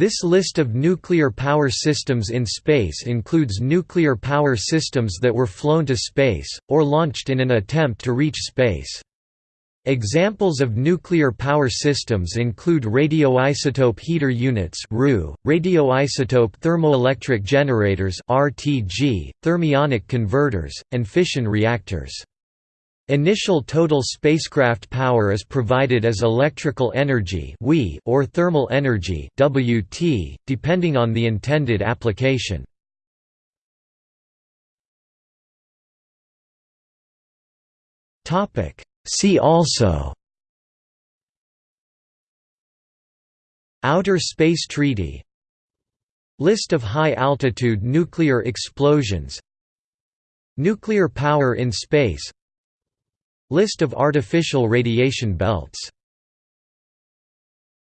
This list of nuclear power systems in space includes nuclear power systems that were flown to space, or launched in an attempt to reach space. Examples of nuclear power systems include radioisotope heater units radioisotope thermoelectric generators thermionic converters, and fission reactors. Initial total spacecraft power is provided as electrical energy or thermal energy WT, depending on the intended application. See also. Outer Space Treaty. List of high-altitude nuclear explosions. Nuclear power in space List of artificial radiation belts